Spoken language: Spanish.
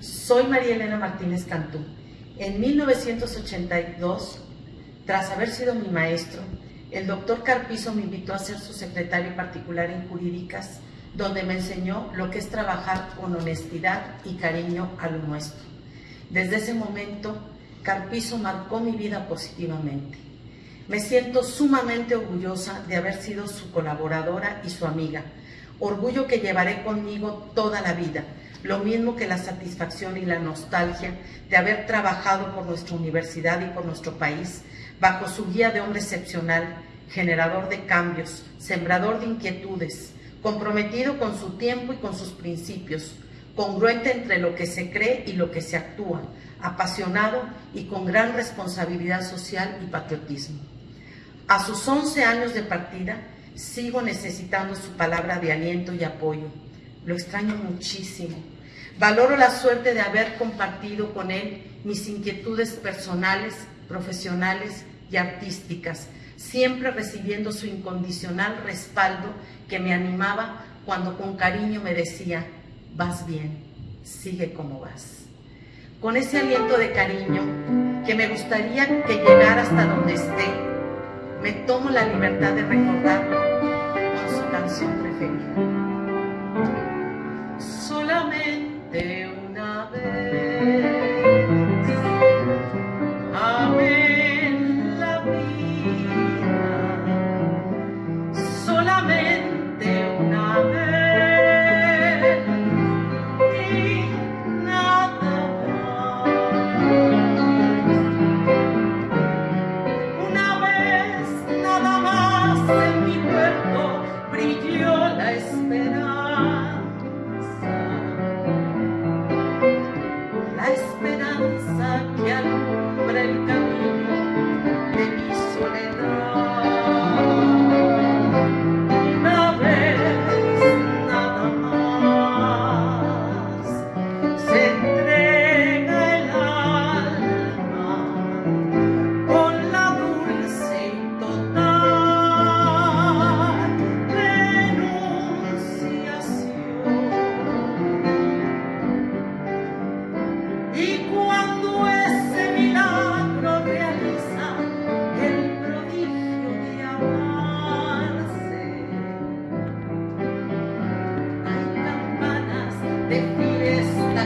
Soy María Elena Martínez Cantú. En 1982, tras haber sido mi maestro, el doctor Carpizo me invitó a ser su secretario particular en jurídicas, donde me enseñó lo que es trabajar con honestidad y cariño a lo nuestro. Desde ese momento, Carpizo marcó mi vida positivamente. Me siento sumamente orgullosa de haber sido su colaboradora y su amiga, orgullo que llevaré conmigo toda la vida, lo mismo que la satisfacción y la nostalgia de haber trabajado por nuestra universidad y por nuestro país bajo su guía de hombre excepcional, generador de cambios, sembrador de inquietudes, comprometido con su tiempo y con sus principios, congruente entre lo que se cree y lo que se actúa, apasionado y con gran responsabilidad social y patriotismo. A sus 11 años de partida, sigo necesitando su palabra de aliento y apoyo. Lo extraño muchísimo. Valoro la suerte de haber compartido con él mis inquietudes personales, profesionales y artísticas, siempre recibiendo su incondicional respaldo que me animaba cuando con cariño me decía, vas bien, sigue como vas. Con ese aliento de cariño que me gustaría que llegara hasta donde esté, me tomo la libertad de recordarlo con su canción preferida. Solamente una vez.